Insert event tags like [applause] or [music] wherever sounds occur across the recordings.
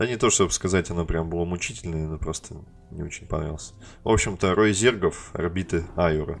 Да не то, чтобы сказать, оно прям было мучительное, но просто не очень понравилось. В общем-то, Рой Зергов, орбиты Айура.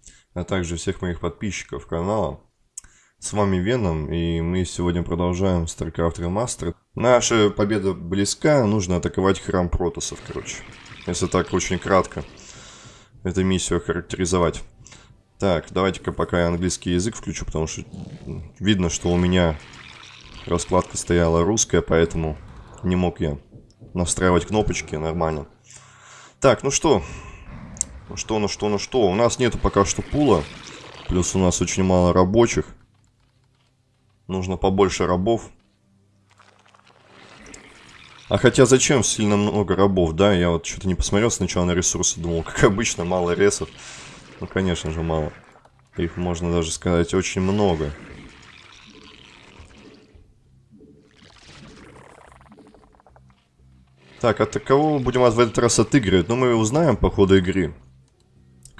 а также всех моих подписчиков канала. С вами Веном, и мы сегодня продолжаем StarCraft Remastered. Наша победа близка, нужно атаковать храм протосов, короче. Если так очень кратко эту миссию характеризовать. Так, давайте-ка пока я английский язык включу, потому что видно, что у меня раскладка стояла русская, поэтому не мог я настраивать кнопочки нормально. Так, ну что, ну что, ну что, ну что. У нас нету пока что пула. Плюс у нас очень мало рабочих. Нужно побольше рабов. А хотя зачем сильно много рабов, да? Я вот что-то не посмотрел сначала на ресурсы. Думал, как обычно, мало ресов. Ну, конечно же, мало. Их можно даже сказать очень много. Так, от кого будем в этот раз отыгрывать? Ну, мы узнаем по ходу игры.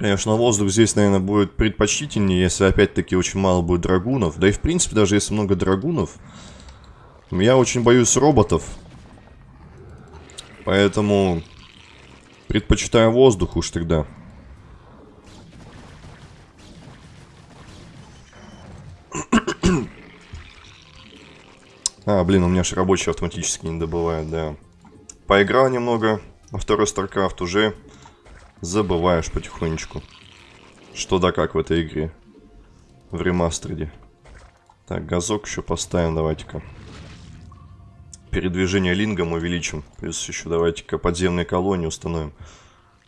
Конечно, воздух здесь, наверное, будет предпочтительнее, если опять-таки очень мало будет драгунов. Да и в принципе, даже если много драгунов, я очень боюсь роботов. Поэтому предпочитаю воздух уж тогда. [coughs] А, блин, у меня же рабочий автоматически не добывает, да. Поиграл немного во второй StarCraft уже забываешь потихонечку, что да как в этой игре. В ремастере. Так, газок еще поставим, давайте-ка. Передвижение лингом увеличим. Плюс еще давайте-ка подземные колонии установим.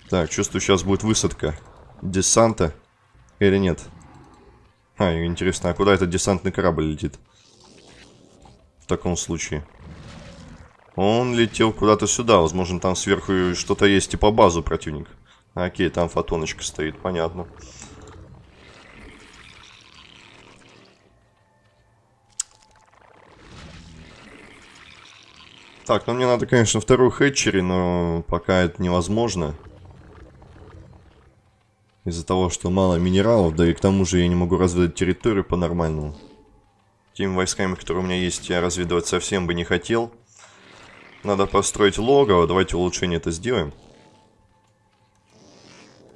Так, чувствую, сейчас будет высадка десанта. Или нет? А, интересно, а куда этот десантный корабль летит? В таком случае. Он летел куда-то сюда. Возможно, там сверху что-то есть, типа базу противника. Окей, там фотоночка стоит, понятно. Так, ну мне надо, конечно, вторую хэтчери, но пока это невозможно. Из-за того, что мало минералов, да и к тому же я не могу разведать территорию по-нормальному. Теми войсками, которые у меня есть, я разведывать совсем бы не хотел. Надо построить логово, давайте улучшение это сделаем.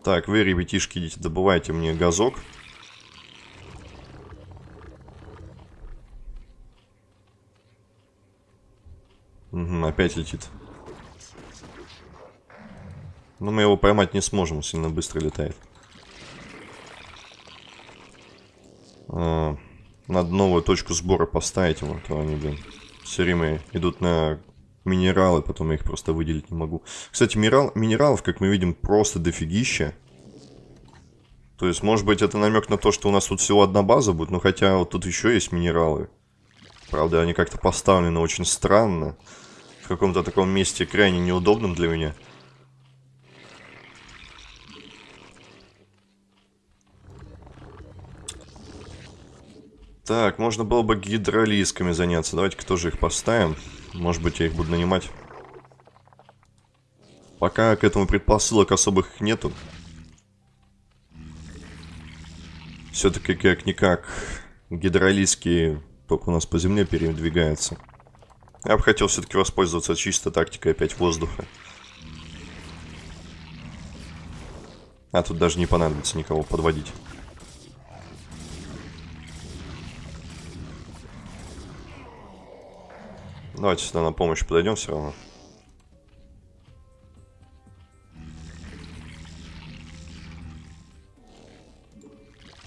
Так, вы, ребятишки, идите, добывайте мне газок. Угу, опять летит. Но мы его поймать не сможем, сильно быстро летает. А, надо новую точку сбора поставить ему, а то они, блин, все время идут на минералы, потом я их просто выделить не могу. Кстати, минерал, минералов, как мы видим, просто дофигища. То есть, может быть, это намек на то, что у нас тут всего одна база будет, но хотя вот тут еще есть минералы. Правда, они как-то поставлены очень странно. В каком-то таком месте крайне неудобном для меня. Так, можно было бы гидролизками заняться. Давайте-ка тоже их поставим. Может быть, я их буду нанимать. Пока к этому предпосылок особых нету. Все-таки как-никак гидролизки только у нас по земле передвигаются. Я бы хотел все-таки воспользоваться чисто тактикой опять воздуха. А тут даже не понадобится никого подводить. Давайте сюда на помощь подойдем все равно.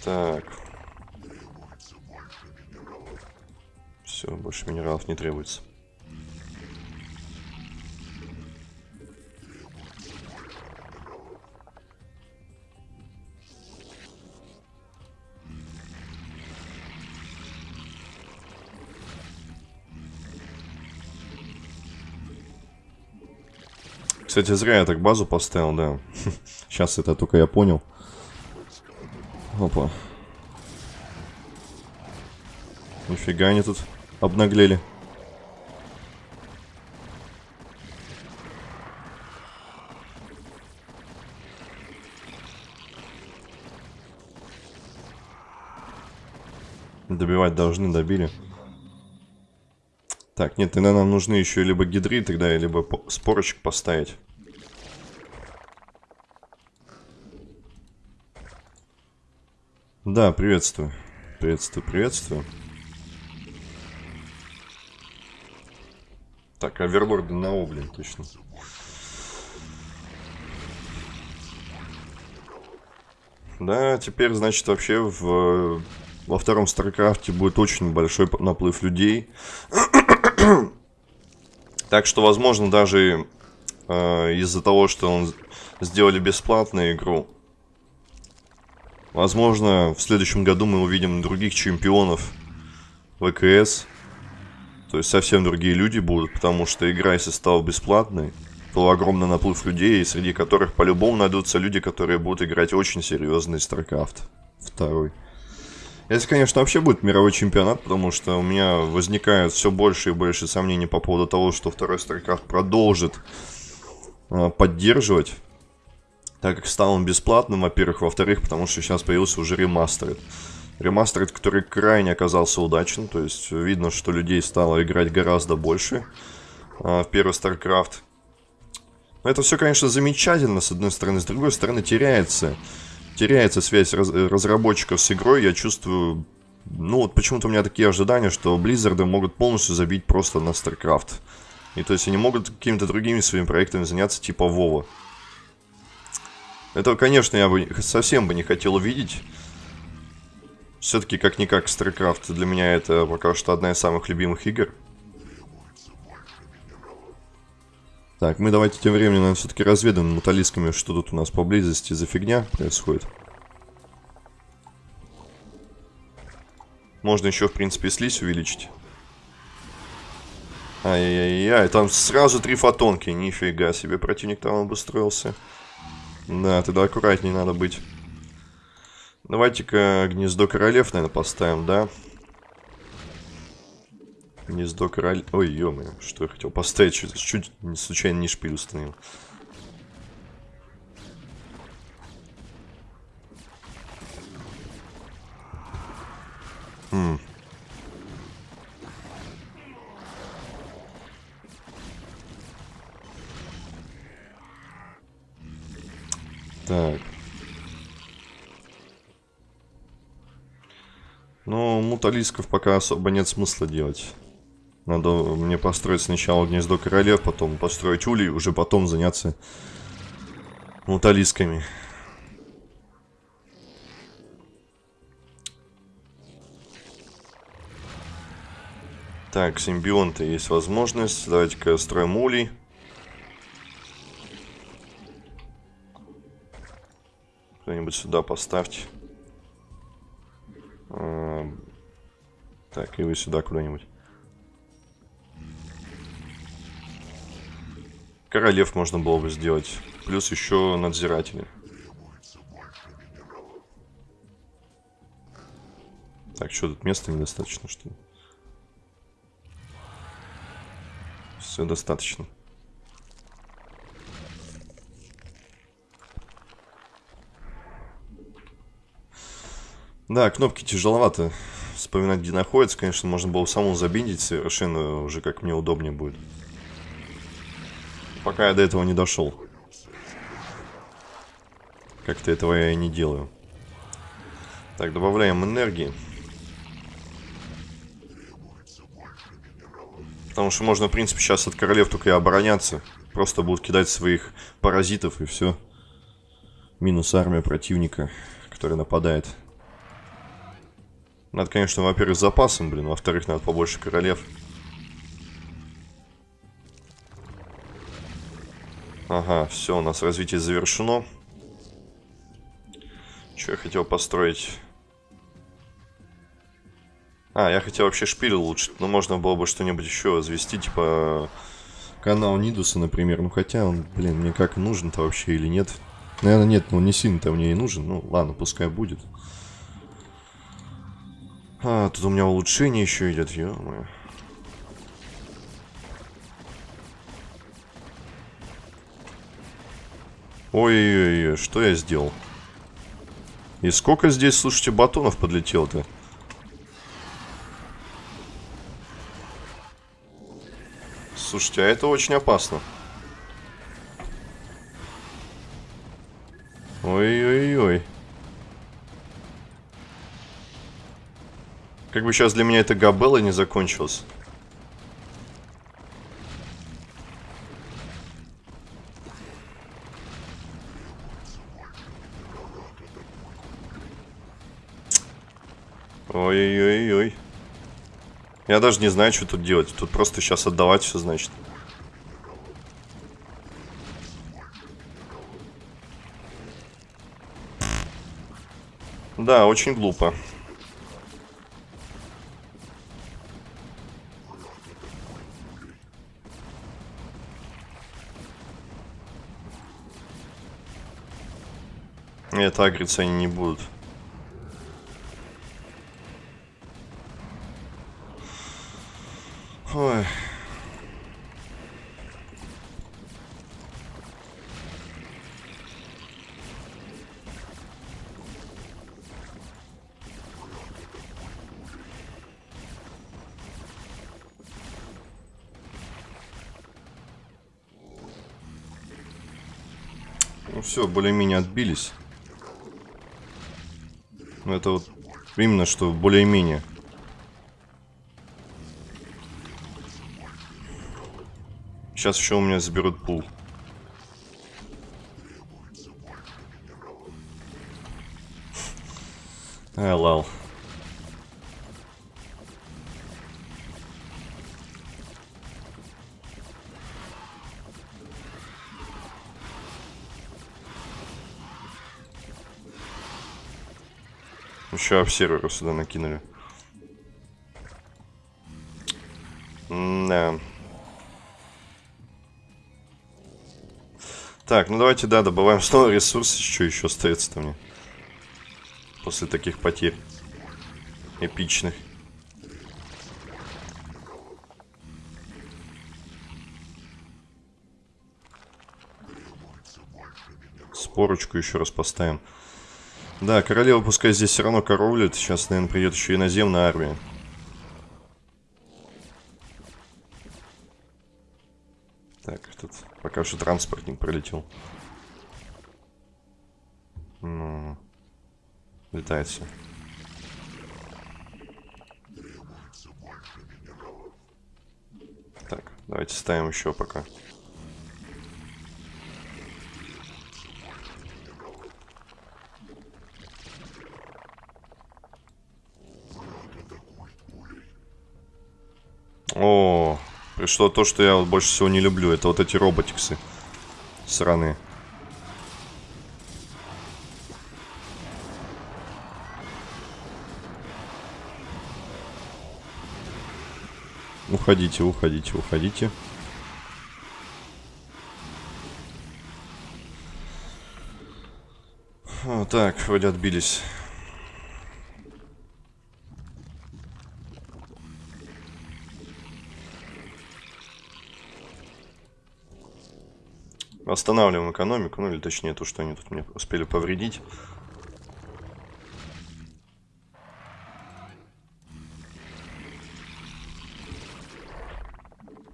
Так. Все, больше минералов не требуется. Кстати, зря я так базу поставил, да. [laughs] Сейчас это только я понял. Опа. Нифига они тут обнаглели. Добивать должны, добили. Так, нет, тогда нам нужны еще либо гидры тогда, либо спорочек поставить. Да, приветствую. Приветствую, приветствую. Так, оверлорды на О, точно. Да, теперь, значит, вообще в, во втором Старкрафте будет очень большой наплыв людей. Так что, возможно, даже э, из-за того, что он сделали бесплатную игру, возможно, в следующем году мы увидим других чемпионов ВКС. То есть совсем другие люди будут, потому что игра, если стала бесплатной, то огромный наплыв людей, среди которых по-любому найдутся люди, которые будут играть очень серьезный StarCraft. Второй. Если, конечно, вообще будет мировой чемпионат, потому что у меня возникают все больше и больше сомнений по поводу того, что второй StarCraft продолжит э, поддерживать, так как стал он бесплатным, во-первых, во-вторых, потому что сейчас появился уже ремастеред. Ремастеред, который крайне оказался удачен, то есть видно, что людей стало играть гораздо больше э, в первый StarCraft. Но это все, конечно, замечательно, с одной стороны, с другой стороны, теряется теряется связь раз разработчиков с игрой, я чувствую... Ну, вот почему-то у меня такие ожидания, что Blizzard могут полностью забить просто на StarCraft. И то есть они могут какими-то другими своими проектами заняться, типа Вова. Этого, конечно, я бы совсем бы не хотел увидеть. Все-таки, как-никак, StarCraft для меня это пока что одна из самых любимых игр. Так, мы давайте тем временем, наверное, все-таки разведаем муталисками, что тут у нас поблизости за фигня происходит. Можно еще, в принципе, слизь увеличить. Ай-яй-яй, там сразу три фотонки, нифига себе, противник там обустроился. Да, тогда аккуратнее надо быть. Давайте-ка гнездо королев, наверное, поставим, да? Гнездо король... Ой, ё что я хотел поставить, чуть, чуть случайно не шпиль установил. Хм. Так. Ну, муталисков пока особо нет смысла делать. Надо мне построить сначала гнездо королев, потом построить улей, уже потом заняться муталисками. Так, симбионты есть возможность. Давайте-ка строим улей. Кто-нибудь сюда поставьте. А, так, и вы сюда куда-нибудь. Королев можно было бы сделать. Плюс еще надзиратели. Так, что тут места недостаточно, что ли? Все достаточно. Да, кнопки тяжеловато вспоминать, где находится. Конечно, можно было самому забиндить совершенно уже как мне удобнее будет пока я до этого не дошел. Как-то этого я и не делаю. Так, добавляем энергии. Потому что можно, в принципе, сейчас от королев только и обороняться. Просто будут кидать своих паразитов и все. Минус армия противника, который нападает. Надо, конечно, во-первых, запасом, блин. Во-вторых, надо побольше королев. Ага, все, у нас развитие завершено. Что я хотел построить? А, я хотел вообще шпиль улучшить. Но можно было бы что-нибудь еще возвести, типа канал Нидуса, например. Ну, хотя он, блин, мне как нужен-то вообще или нет. Наверное, нет, ну не сильно-то мне и нужен. Ну, ладно, пускай будет. А, тут у меня улучшение еще идет, ё-моё. Ой-ой-ой, что я сделал? И сколько здесь, слушайте, батонов подлетело-то? Слушайте, а это очень опасно. Ой-ой-ой. Как бы сейчас для меня это Габелла не закончилось. Ой-ой-ой-ой. Я даже не знаю, что тут делать. Тут просто сейчас отдавать все, значит. Да, очень глупо. Это агриться они не будут. Все, более-менее отбились. Ну это вот именно что более-менее. Сейчас еще у меня заберут пул. Еще обсерверу сюда накинули. Да. Так, ну давайте, да, добываем снова ресурсы. Что еще остается-то мне? После таких потерь. Эпичных. Спорочку еще раз поставим. Да, королева пускай здесь все равно коровлит. Сейчас, наверное, придет еще иноземная армия. Так, тут пока что транспортник пролетел. Ну, летает все. Так, давайте ставим еще пока. О, пришло то, что я вот больше всего не люблю. Это вот эти роботиксы. Сраные. Уходите, уходите, уходите. Так, вроде отбились. Останавливаем экономику, ну или точнее то, что они тут мне успели повредить.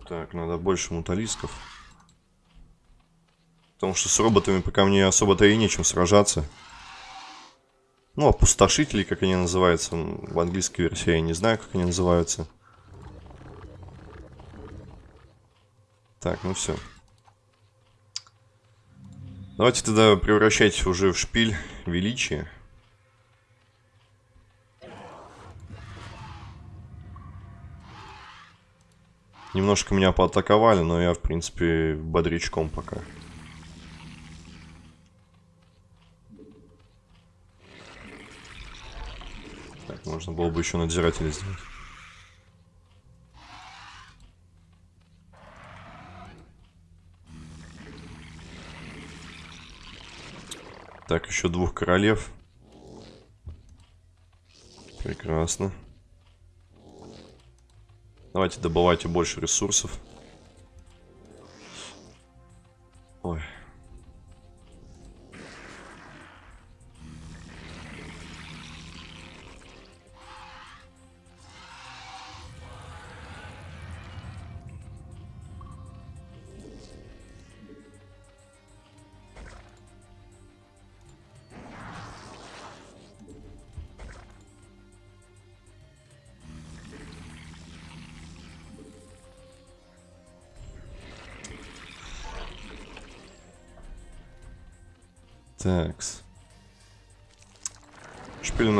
Так, надо больше муталисков. Потому что с роботами пока мне особо-то и нечем сражаться. Ну, опустошители, как они называются. В английской версии я не знаю, как они называются. Так, ну все. Давайте тогда превращать уже в шпиль величие. Немножко меня поатаковали, но я, в принципе, бодрячком пока. Так, можно было бы еще надзирателя сделать. Так, еще двух королев. Прекрасно. Давайте добывайте больше ресурсов.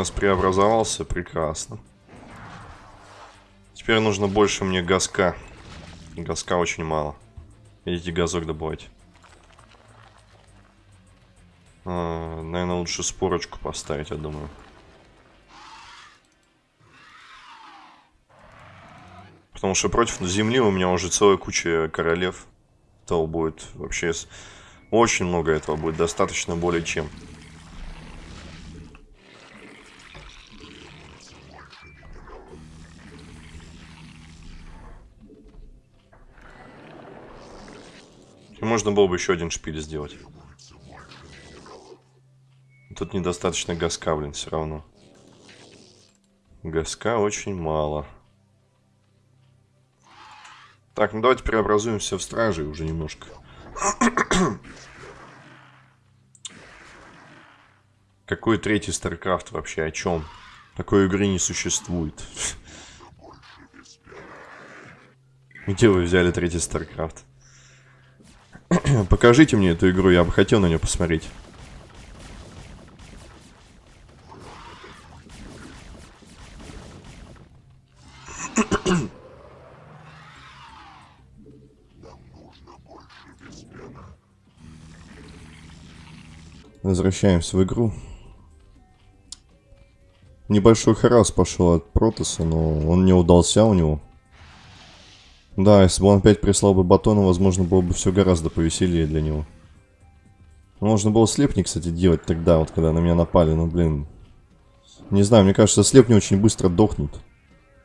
Нас преобразовался, прекрасно. Теперь нужно больше мне газка. Газка очень мало. Идите газок добывать. А, наверное, лучше спорочку поставить, я думаю. Потому что против земли у меня уже целая куча королев. То будет вообще очень много этого будет, достаточно более чем. Можно было бы еще один шпиль сделать. Тут недостаточно газка, блин, все равно. Газка очень мало. Так, ну давайте преобразуемся в стражи уже немножко. [coughs] Какой третий StarCraft вообще? О чем? Такой игры не существует. [laughs] Где вы взяли третий StarCraft? [clears throat] Покажите мне эту игру, я бы хотел на нее посмотреть. [clears throat] Возвращаемся в игру. Небольшой харас пошел от Протоса, но он не удался у него. Да, если бы он опять прислал бы батона, возможно, было бы все гораздо повеселее для него. Можно было слепни, кстати, делать тогда, вот когда на меня напали, но, блин... Не знаю, мне кажется, слепни очень быстро дохнут.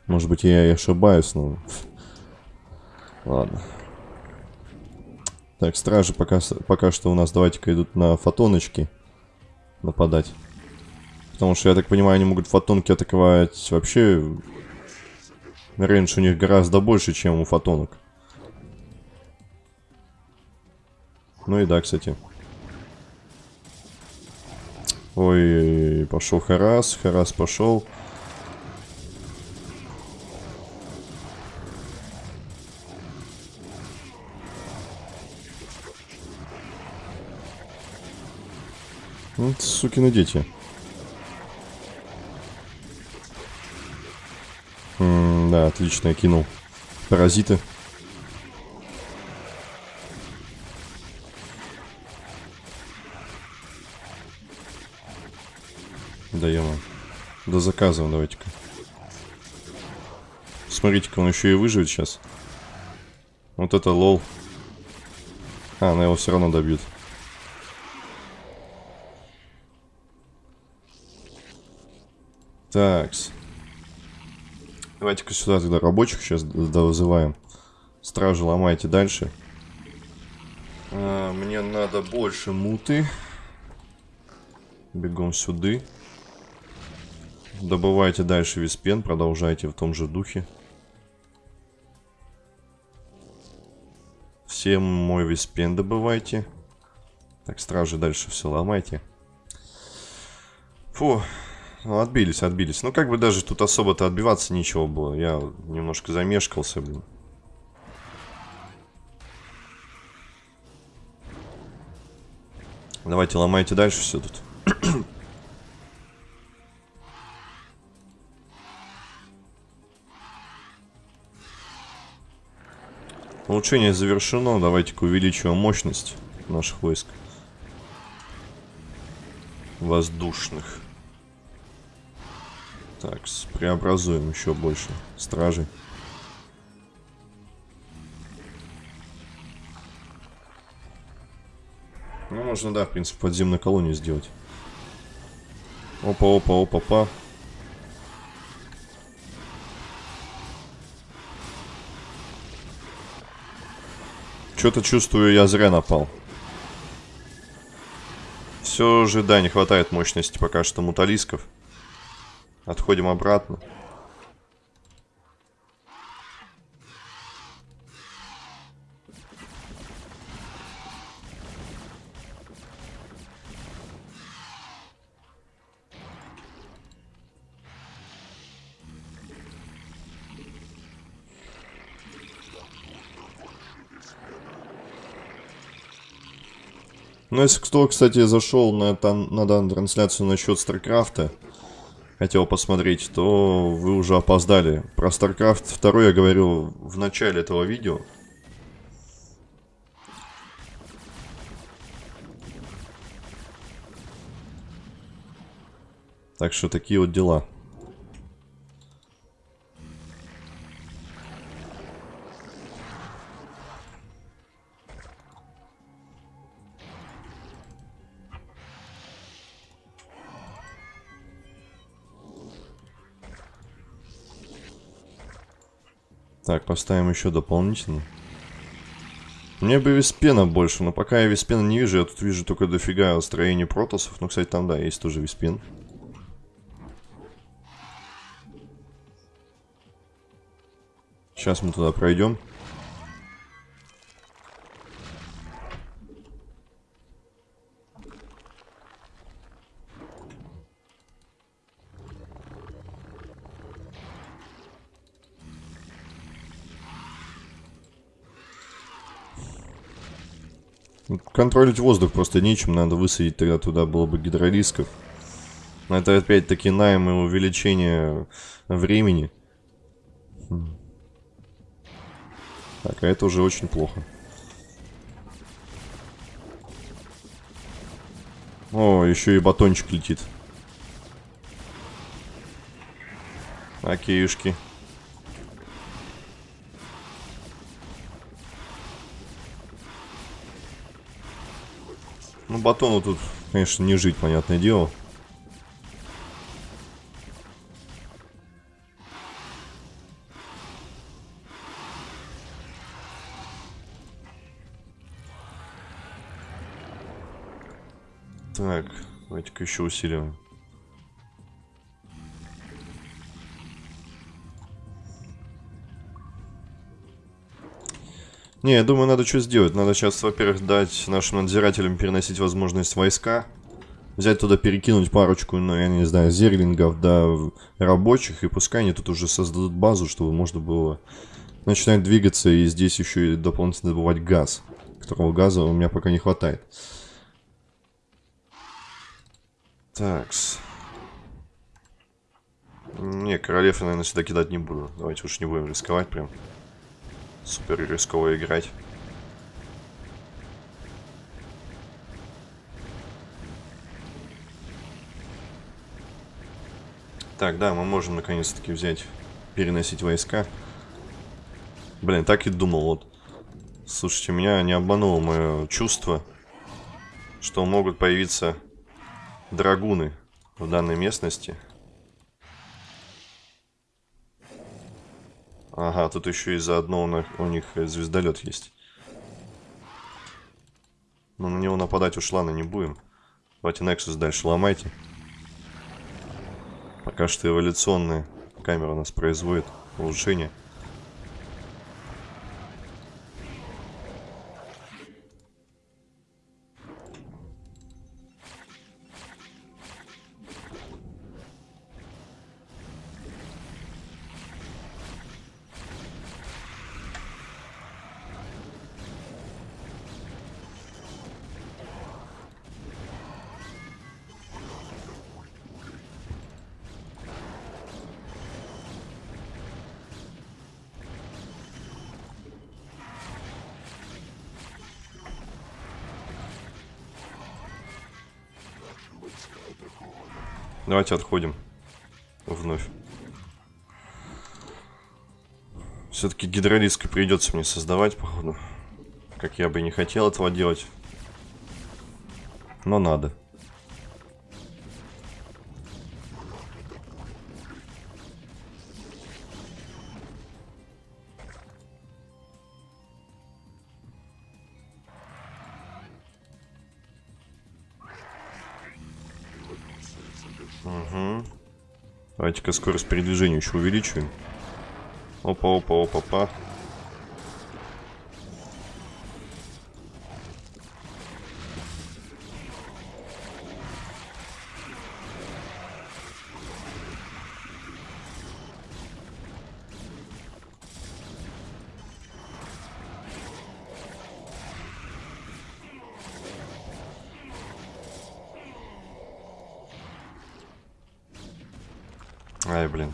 Может быть, я и ошибаюсь, но... [laughs] Ладно. Так, стражи пока, пока что у нас, давайте-ка, идут на фотоночки нападать. Потому что, я так понимаю, они могут фотонки атаковать вообще... Рейндж у них гораздо больше, чем у фотонок. Ну и да, кстати. Ой, пошел Харас, Харас пошел. Вот сукины дети. Да, отлично, я кинул. Паразиты. Да заказываем, давайте-ка. Смотрите-ка, он еще и выживет сейчас. Вот это лол. А, она его все равно добьет. Такс. Давайте-ка сюда тогда рабочих сейчас вызываем. Стражи ломайте дальше. А, мне надо больше муты. Бегом сюда. Добывайте дальше виспен, продолжайте в том же духе. Всем мой виспен добывайте. Так, стражи дальше все ломайте. Фу, ну, отбились, отбились. Ну, как бы даже тут особо-то отбиваться ничего было. Я немножко замешкался, блин. Давайте ломайте дальше все тут. [coughs] Улучшение завершено. Давайте-ка увеличиваем мощность наших войск. Воздушных. Так, преобразуем еще больше стражей. Ну, можно, да, в принципе, подземную колонию сделать. Опа, опа, опа, опа. Что-то чувствую, я зря напал. Все же, да, не хватает мощности пока что муталисков. Отходим обратно. Ну, если кто, кстати, зашел на, там, на данную трансляцию насчет Старкрафта, хотел посмотреть, то вы уже опоздали. Про StarCraft 2 я говорил в начале этого видео. Так что такие вот дела. Так, поставим еще дополнительно. Мне бы Виспена больше, но пока я Виспена не вижу, я тут вижу только дофига строений протосов. Ну, кстати, там, да, есть тоже Виспен. Сейчас мы туда пройдем. Контролить воздух просто нечем, надо высадить тогда туда было бы гидролисков. Но это опять-таки найм и увеличение времени. Так, а это уже очень плохо. О, еще и батончик летит. Окейушки. Ну, батону тут, конечно, не жить, понятное дело. Так, давайте-ка еще усилим. Не, я думаю, надо что сделать. Надо сейчас, во-первых, дать нашим надзирателям переносить возможность войска. Взять туда, перекинуть парочку, ну, я не знаю, зерлингов, да, рабочих. И пускай они тут уже создадут базу, чтобы можно было начинать двигаться. И здесь еще и дополнительно добывать газ. Которого газа у меня пока не хватает. Такс. Не, королев я, наверное, сюда кидать не буду. Давайте уж не будем рисковать прям супер рисково играть. Так, да, мы можем наконец-таки взять, переносить войска. Блин, так и думал, вот. Слушайте, меня не обмануло мое чувство, что могут появиться драгуны в данной местности. Ага, тут еще и заодно у них звездолет есть. Но на него нападать уж ладно не будем. Давайте Nexus дальше ломайте. Пока что эволюционная камера у нас производит улучшение. Давайте отходим. Вновь. Все-таки гидролиск придется мне создавать, походу. Как я бы не хотел этого делать. Но надо. Угу. Давайте-ка скорость передвижения еще увеличиваем. Опа,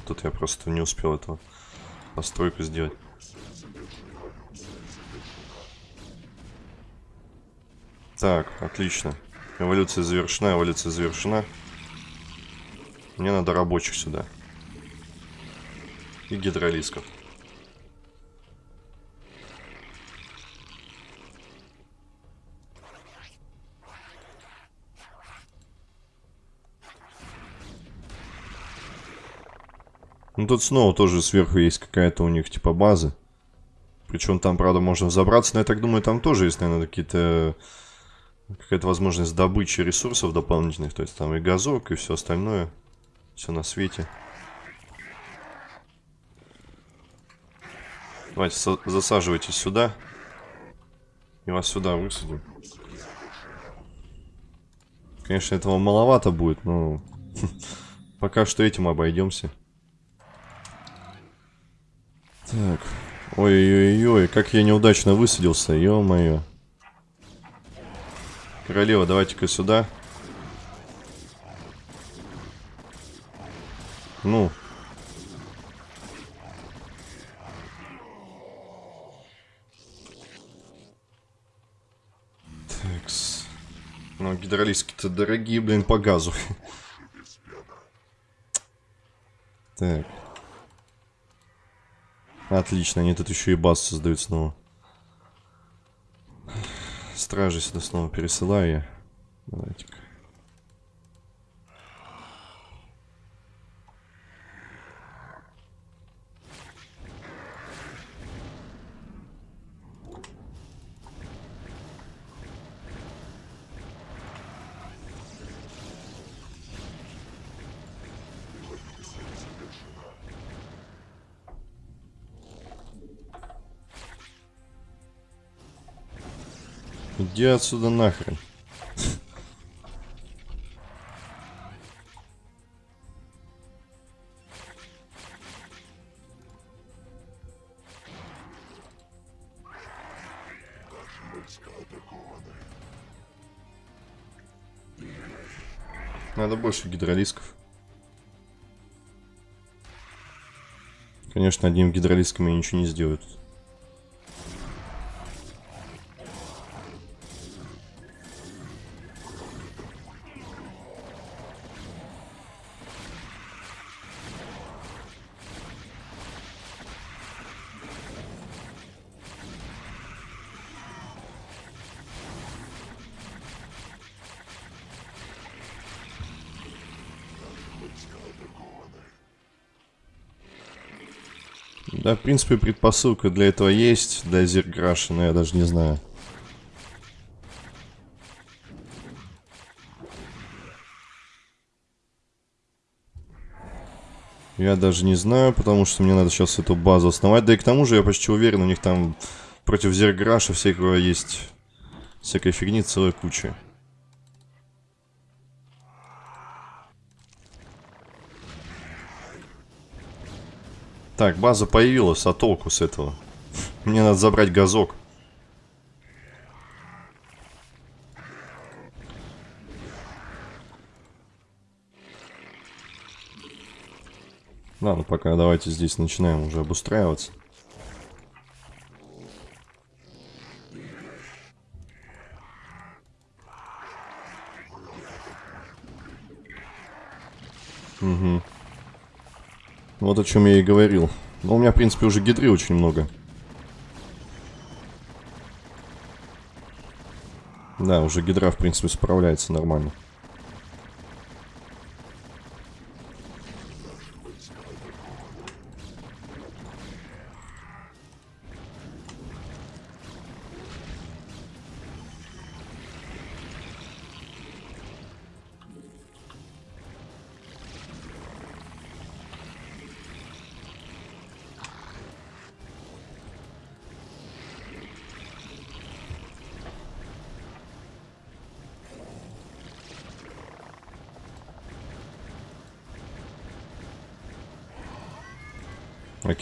тут я просто не успел этого постройку сделать. Так, отлично. Эволюция завершена, эволюция завершена. Мне надо рабочих сюда. И гидролисков. Тут снова тоже сверху есть какая-то у них типа база. Причем там, правда, можно взобраться, но я так думаю, там тоже есть, наверное, какие-то... Какая-то возможность добычи ресурсов дополнительных. То есть там и газок, и все остальное. Все на свете. Давайте засаживайтесь сюда. И вас сюда высадим. Конечно, этого маловато будет, но... [laughs] Пока что этим обойдемся. Так. Ой-ой-ой, как я неудачно высадился, ё-моё. Королева, давайте-ка сюда. Ну. Такс. Ну, гидролиски-то дорогие, блин, по газу. [laughs] Так. Отлично, они тут еще и баз создают снова. Стражи сюда снова пересылаю я. Давайте-ка. Иди отсюда нахрен. Надо больше гидролисков. Конечно, одним гидролиском я ничего не сделаю тут. Да, в принципе, предпосылка для этого есть, для Зеркраша, но я даже не знаю. Я даже не знаю, потому что мне надо сейчас эту базу основать. Да и к тому же я почти уверен, у них там против Зерграша всякого есть всякой фигни целая куча. Так, база появилась, а толку с этого? Мне надо забрать газок. Ладно, пока давайте здесь начинаем уже обустраиваться. Угу. Вот о чем я и говорил. Но у меня, в принципе, уже гидры очень много. Да, уже гидра, в принципе, справляется нормально.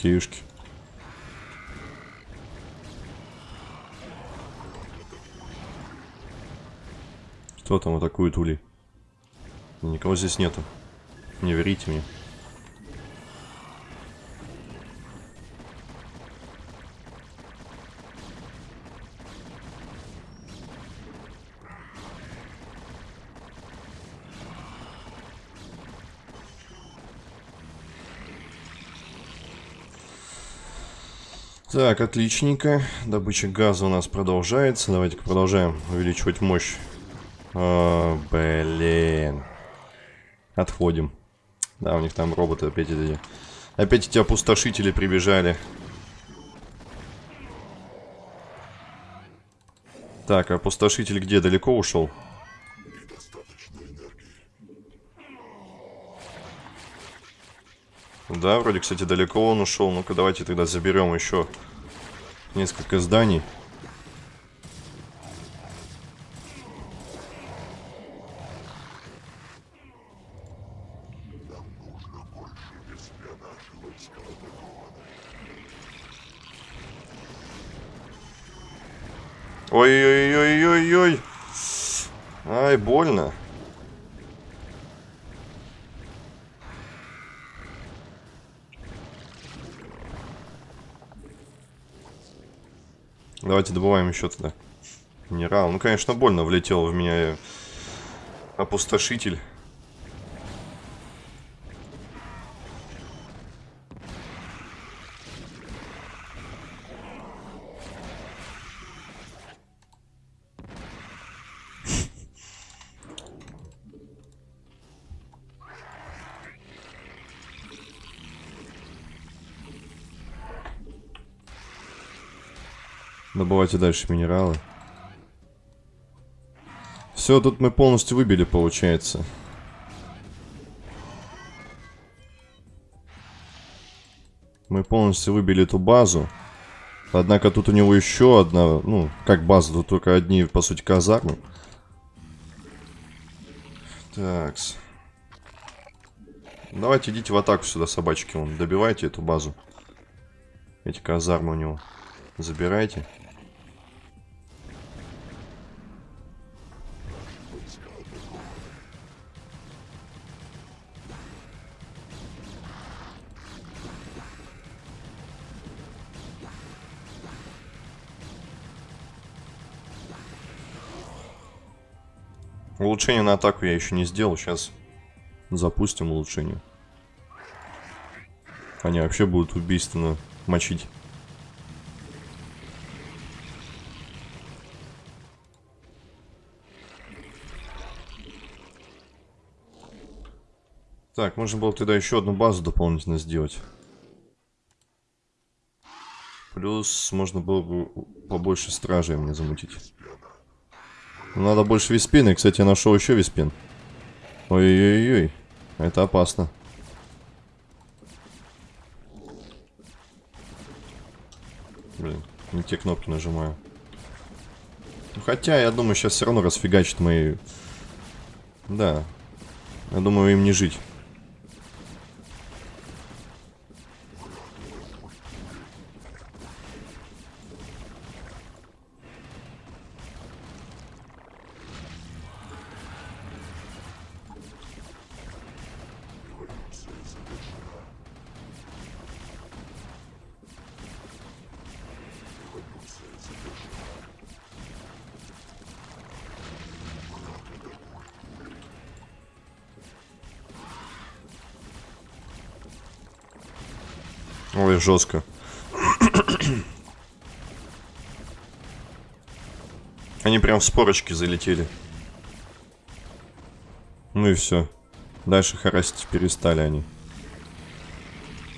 Окейушки. Кто там атакует ули? Никого здесь нету. Не верите мне. Так, отличненько. Добыча газа у нас продолжается. Давайте-ка продолжаем увеличивать мощь. О, блин. Отходим. Да, у них там роботы опять эти... Опять эти опустошители прибежали. Так, опустошитель где? Далеко ушел? Да, вроде, кстати, далеко он ушел. Ну-ка, давайте тогда заберем еще несколько зданий. Ой-ой-ой-ой-ой. Ай, больно. Давайте добываем еще тогда. Минерал. Ну, конечно, больно влетел в меня опустошитель. Добывайте дальше минералы. Все, тут мы полностью выбили, получается. Мы полностью выбили эту базу. Однако тут у него еще одна, ну, как база, тут только одни, по сути, казармы. Такс. Давайте идите в атаку сюда, собачки. Вон, добивайте эту базу. Эти казармы у него. Забирайте. Улучшение на атаку я еще не сделал. Сейчас запустим улучшение. Они вообще будут убийственно мочить. Так, можно было тогда еще одну базу дополнительно сделать. Плюс можно было бы побольше стражей мне замутить. Надо больше виспины. Кстати, я нашел еще виспин. Ой-ой-ой. Это опасно. Блин, не те кнопки нажимаю. Хотя, я думаю, сейчас все равно расфигачит мои... Да. Я думаю, им не жить. Ой, жестко. Они прям в спорочки залетели. Ну и все. Дальше харасить перестали они.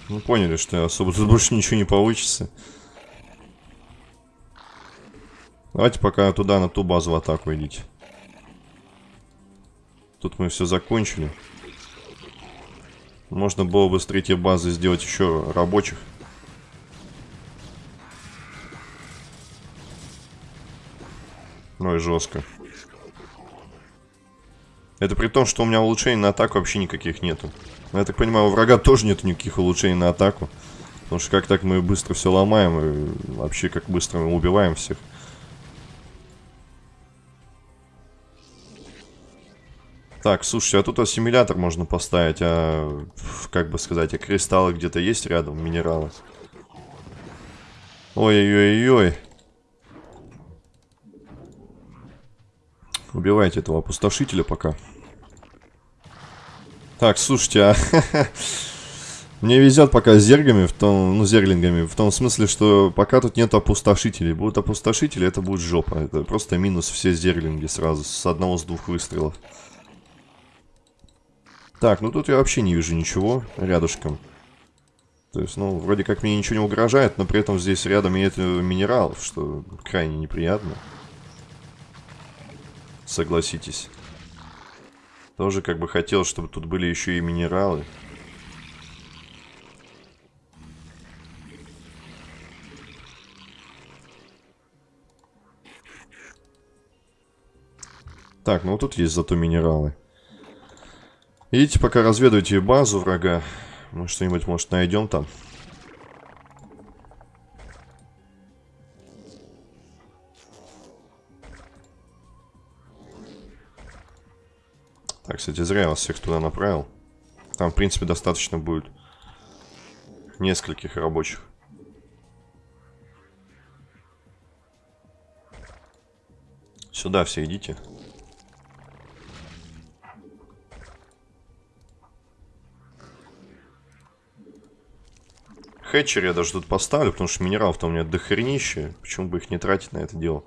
Ну поняли, что особо тут больше ничего не получится. Давайте пока туда, на ту базу в атаку идите. Тут мы все закончили. Можно было бы с третьей базы сделать еще рабочих. Ну и жестко. Это при том, что у меня улучшений на атаку вообще никаких нету. Я так понимаю, у врага тоже нету никаких улучшений на атаку. Потому что как так мы быстро все ломаем и вообще как быстро мы убиваем всех. Так, слушайте, а тут ассимилятор можно поставить, а, как бы сказать, а кристаллы где-то есть рядом, минералы? Ой-ой-ой-ой. Убивайте этого опустошителя пока. Так, слушайте, а... [laughs] Мне везет пока с зергами, в том, ну, зерлингами, в том смысле, что пока тут нет опустошителей. Будут опустошители, это будет жопа. Это просто минус все зерлинги сразу, с одного, с двух выстрелов. Так, ну тут я вообще не вижу ничего рядышком. То есть, ну, вроде как мне ничего не угрожает, но при этом здесь рядом нет минералов, что крайне неприятно. Согласитесь. Тоже как бы хотел, чтобы тут были еще и минералы. Так, ну тут есть зато минералы. Идите пока разведывайте базу врага. Мы что-нибудь, может, найдем там. Так, кстати, зря я вас всех туда направил. Там, в принципе, достаточно будет нескольких рабочих. Сюда все идите. Хэтчер я даже тут поставлю, потому что минералов-то у меня дохренище. Почему бы их не тратить на это дело?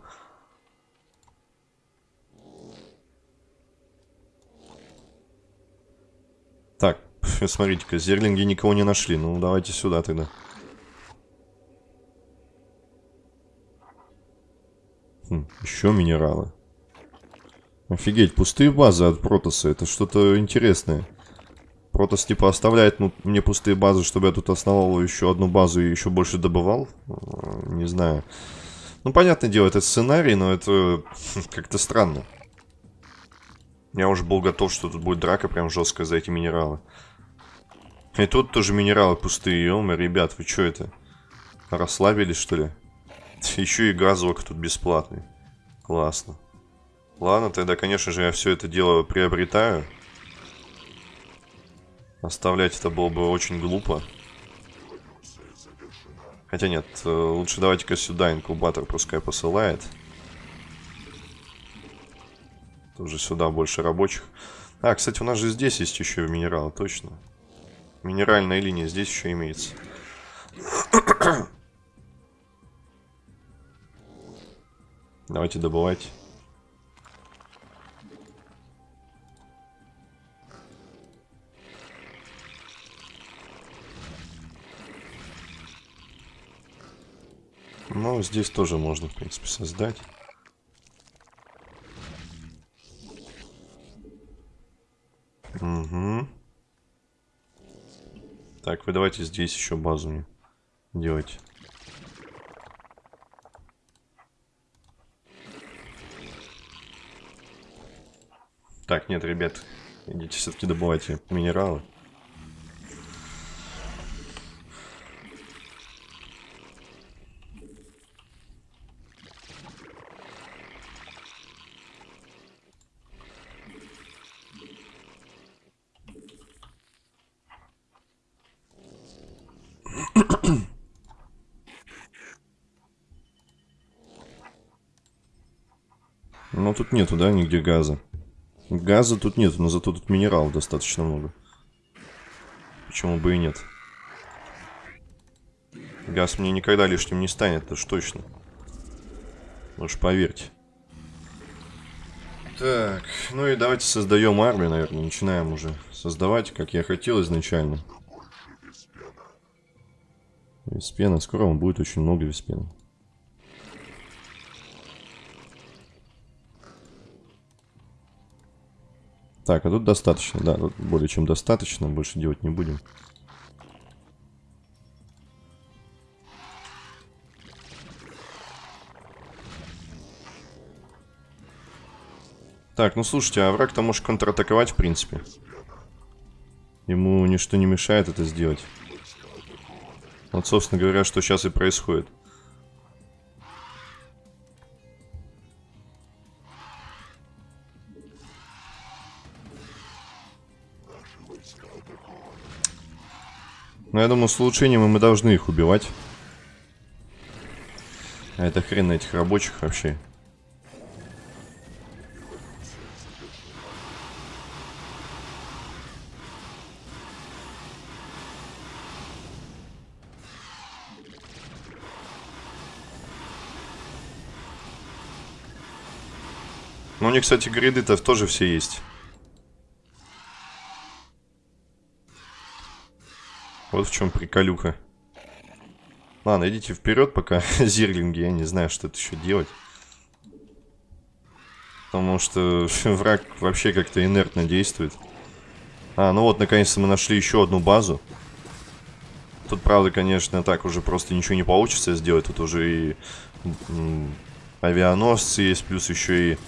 Так, [laughs] смотрите-ка, зерлинги никого не нашли. Ну, давайте сюда тогда. Хм, еще минералы. Офигеть, пустые базы от Протоса. Это что-то интересное. Протос типа оставляет ну, мне пустые базы, чтобы я тут основал еще одну базу и еще больше добывал. А, не знаю. Ну, понятное дело, это сценарий, но это как-то странно. Я уже был готов, что тут будет драка прям жесткая за эти минералы. И тут тоже минералы пустые. Ёма, ребят, вы что это? Расслабились, что ли? [laughs] Еще и газовок тут бесплатный. Классно. Ладно, тогда, конечно же, я все это дело приобретаю. Оставлять это было бы очень глупо. Хотя нет, э, лучше давайте-ка сюда инкубатор пускай посылает. Тоже сюда больше рабочих. А, кстати, у нас же здесь есть еще минералы, точно. Минеральная линия здесь еще имеется. [coughs] Давайте добывать. Ну, здесь тоже можно, в принципе, создать. Угу. Так, вы давайте здесь еще базу мне делайте. Так, нет, ребят, идите все-таки добывайте минералы. Но тут нету, да, нигде газа. Газа тут нету, но зато тут минералов достаточно много. Почему бы и нет? Газ мне никогда лишним не станет, это ж точно. Уж поверьте. Так, ну и давайте создаем армию, наверное. Начинаем уже создавать, как я хотел изначально. Виспена. Скоро он будет очень много виспена. Так, а тут достаточно, да, тут более чем достаточно, больше делать не будем. Так, ну слушайте, а враг-то может контратаковать, в принципе. Ему ничто не мешает это сделать. Вот, собственно говоря, что сейчас и происходит. Но я думаю, с улучшением мы должны их убивать. А это хрен на этих рабочих вообще. Ну, у них, кстати, гриды-то тоже все есть. Вот в чем приколюха. Ладно, идите вперед, пока [laughs] зирлинги. Я не знаю, что тут еще делать. Потому что [laughs] враг вообще как-то инертно действует. А, ну вот, наконец-то мы нашли еще одну базу. Тут, правда, конечно, так уже просто ничего не получится сделать. Тут уже и авианосцы есть, плюс еще и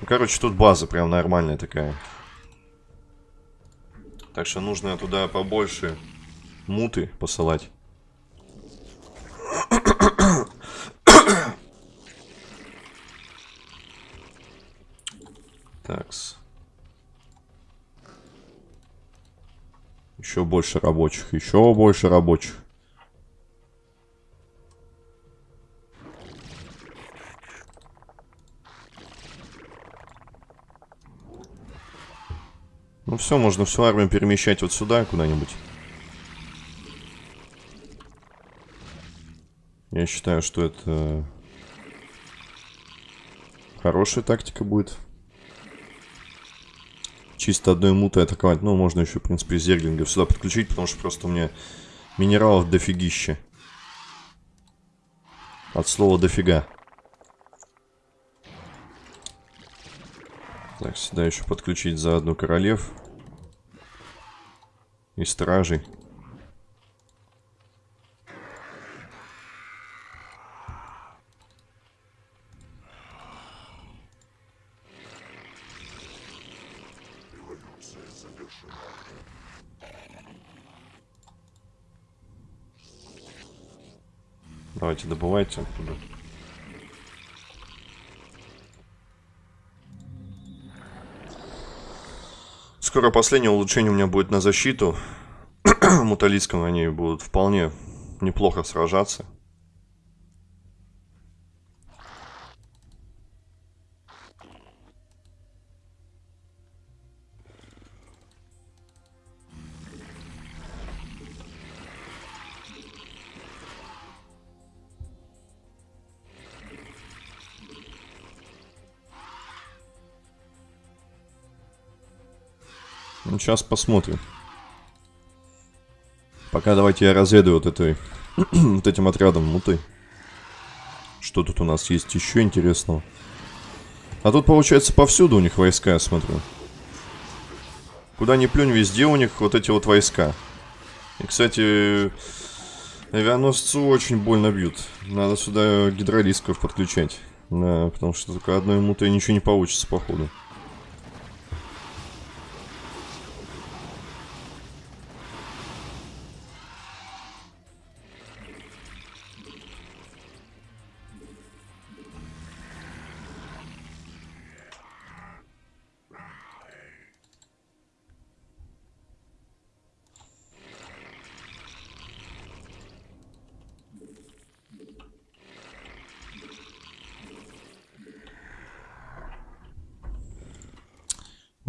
ну, короче, тут база прям нормальная такая. Так что нужно туда побольше муты посылать. Такс. Еще больше рабочих, еще больше рабочих. Все, можно всю армию перемещать вот сюда куда-нибудь. Я считаю, что это хорошая тактика будет. Чисто одной мутой атаковать. Ну, можно еще, в принципе, зерглингов сюда подключить, потому что просто у меня минералов дофигища. От слова дофига. Так, сюда еще подключить заодно королев. И стражей. Давайте добывайте оттуда. Скоро последнее улучшение у меня будет на защиту. [clears throat] Муталийском они будут вполне неплохо сражаться. Ну, сейчас посмотрим. Пока давайте я разведу вот этой, [clears throat] вот этим отрядом муты. Что тут у нас есть еще интересного? А тут, получается, повсюду у них войска, я смотрю. Куда ни плюнь, везде у них вот эти вот войска. И, кстати, авианосцу очень больно бьют. Надо сюда гидролисков подключать. Да, потому что только одной мутой ничего не получится, походу.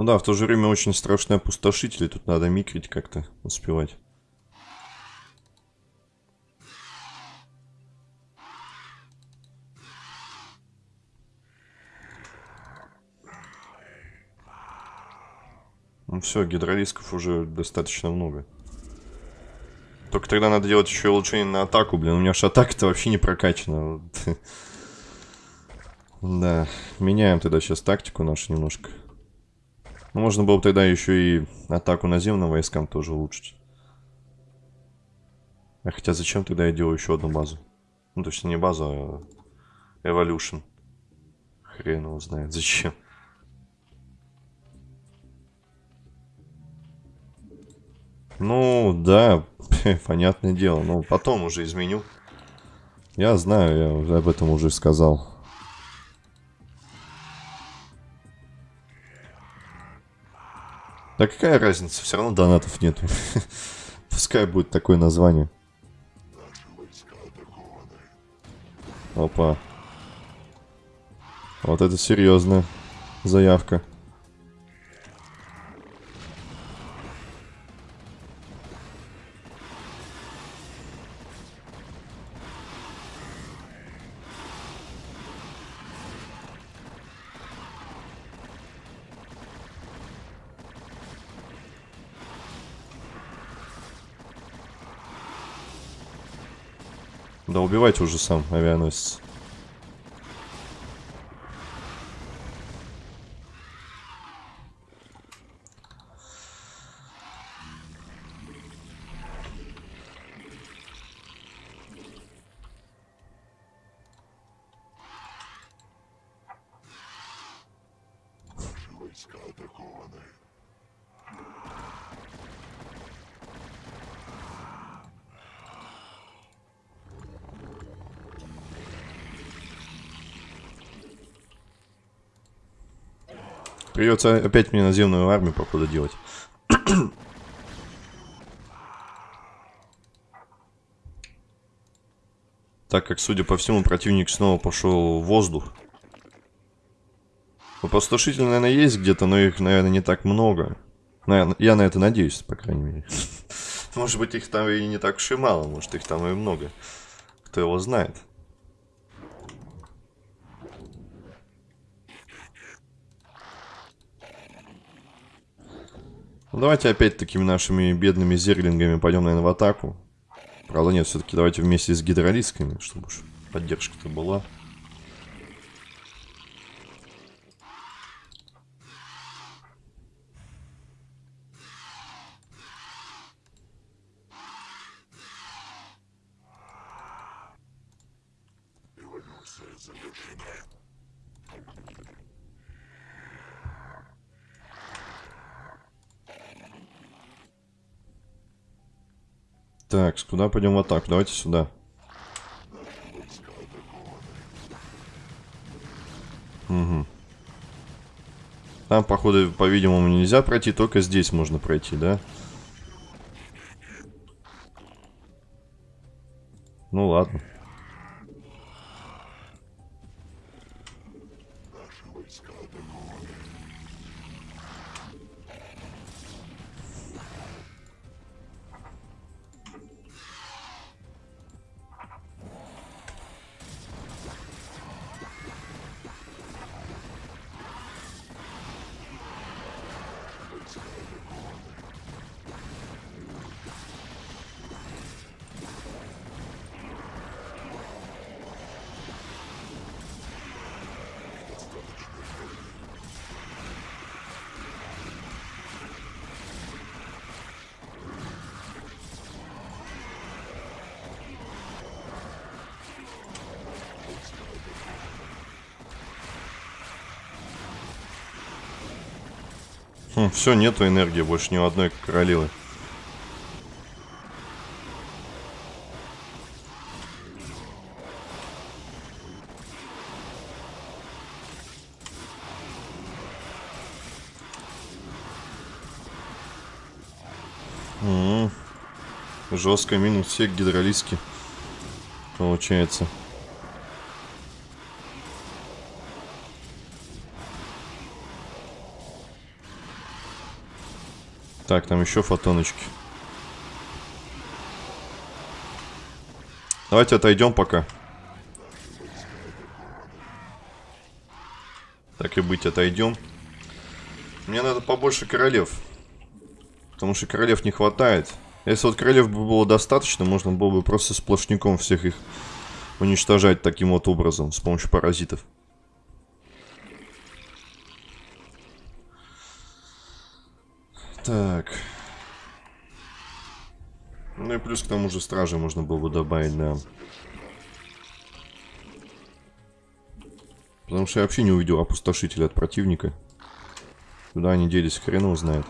да, в то же время очень страшный опустошитель. Тут надо микрить как-то успевать. Ну все, гидролисков уже достаточно много. Только тогда надо делать еще улучшение на атаку, блин. У меня же атака-то вообще не прокачана. [laughs] Да, меняем тогда сейчас тактику нашу немножко. Ну, можно было бы тогда еще и атаку наземным войскам тоже улучшить. А хотя зачем тогда я делаю еще одну базу? Ну, точно не базу, а Evolution. Хрен его знает, зачем. Ну, да, [laughs] понятное дело. Но потом уже изменю. Я знаю, я об этом уже сказал. Да какая разница, все равно донатов нету. [laughs] Пускай будет такое название. Опа. Вот это серьезная заявка. Да убивайте уже сам авианосец. Придется опять мне наземную армию, походу, делать. [clears throat] так как, судя по всему, противник снова пошел в воздух. Опустошители, наверное, есть где-то, но их, наверное, не так много. Наверное, я на это надеюсь, по крайней мере. [laughs] Может быть, их там и не так уж и мало, может, их там и много. Кто его знает. Давайте опять такими нашими бедными зерлингами пойдем, наверное, в атаку. Правда, нет, все-таки давайте вместе с гидролисками, чтобы уж поддержка-то была. Так, куда пойдем в атаку? Давайте сюда. Угу. Там, походу, по-видимому, нельзя пройти, только здесь можно пройти, да? Ну ладно. Хм, все, нету энергии больше ни у одной королевы. Жестко минус все гидролиски. Получается. Так, там еще фотоночки. Давайте отойдем пока. Так и быть, отойдем. Мне надо побольше королев. Потому что королев не хватает. Если вот королев бы было достаточно, можно было бы просто сплошняком всех их уничтожать таким вот образом, с помощью паразитов. К тому же стражи можно было бы добавить, да. Потому что я вообще не увидел опустошителя от противника. Куда они делись, хрен его знает.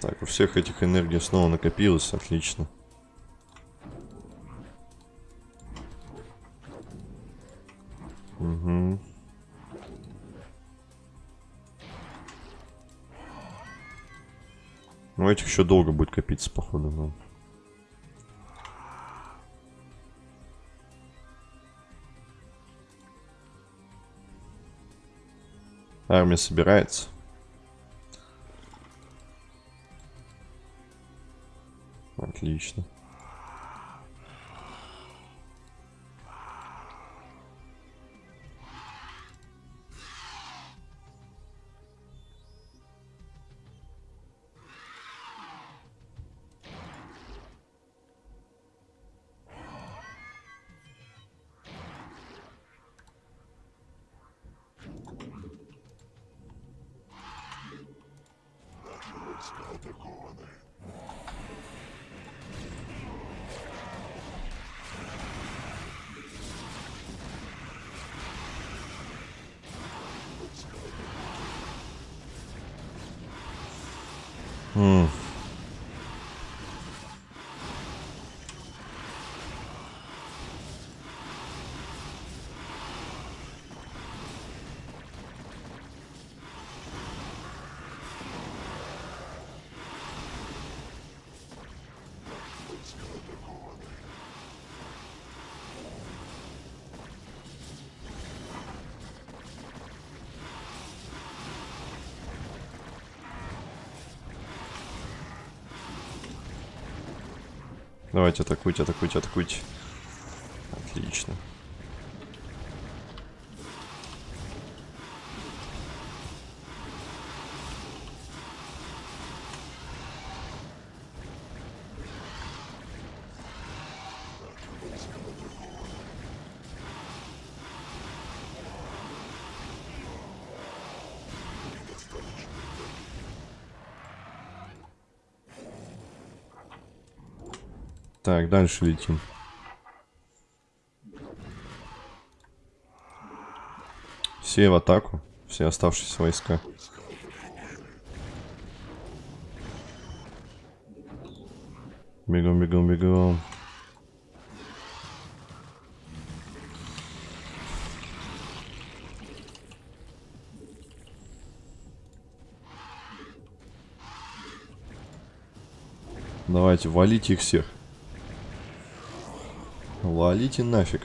Так, у всех этих энергий снова накопилось, отлично. Ну, этих еще долго будет копиться, походу, но... Армия собирается. Отлично. Давайте атакуйте, атакуйте, атакуйте. Отлично. Так, дальше летим. Все в атаку. Все оставшиеся войска. Бегом, бегом, бегом. Давайте, валите их всех. Валите нафиг.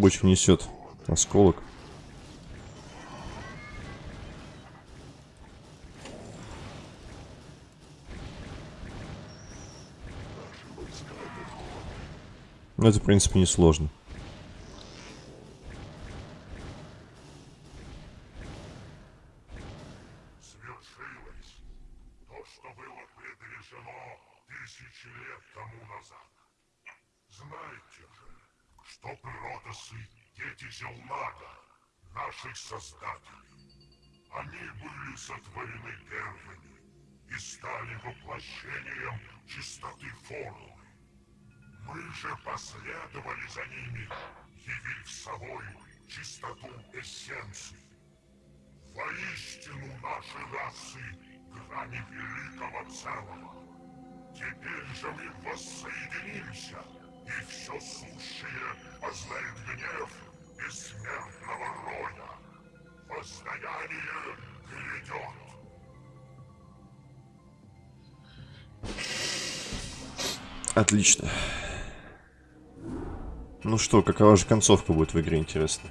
Так, рабочий несет осколок. Это, в принципе, несложно. Мы воссоединимся, и все сущее познает гнев бессмертного роя. Воздаяние грядет. Отлично. Ну что, какова же концовка будет в игре, интересно?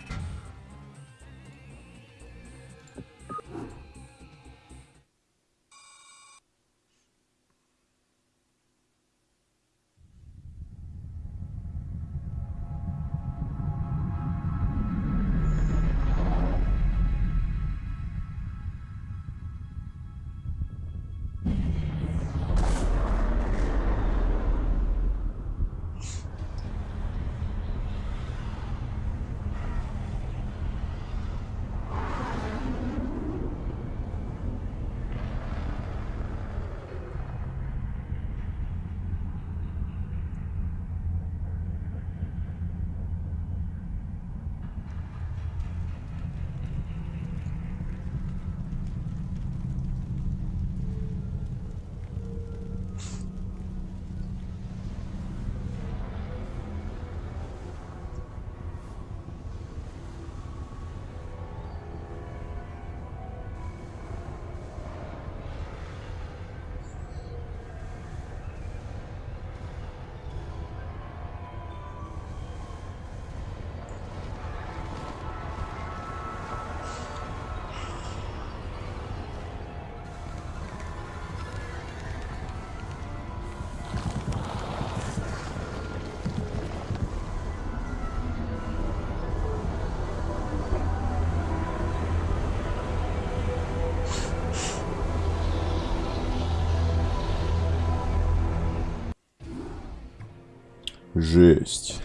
Жесть.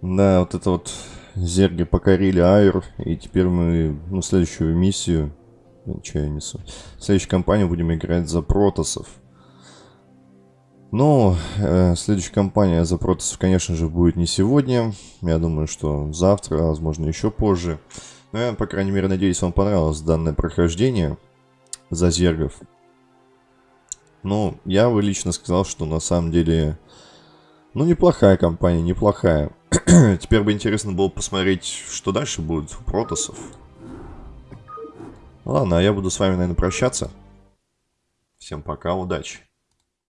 Да, вот это вот зерги покорили Айр, и теперь мы, ну, следующую миссию, что я несу, в следующей кампании будем играть за Протосов. Но э, следующая кампания за Протосов, конечно же, будет не сегодня, я думаю, что завтра, а возможно, еще позже. Но я, по крайней мере, надеюсь, вам понравилось данное прохождение за зергов. Ну, я бы лично сказал, что на самом деле, ну, неплохая компания, неплохая. [clears throat] Теперь бы интересно было посмотреть, что дальше будет у Протосов. Ладно, а я буду с вами, наверное, прощаться. Всем пока, удачи.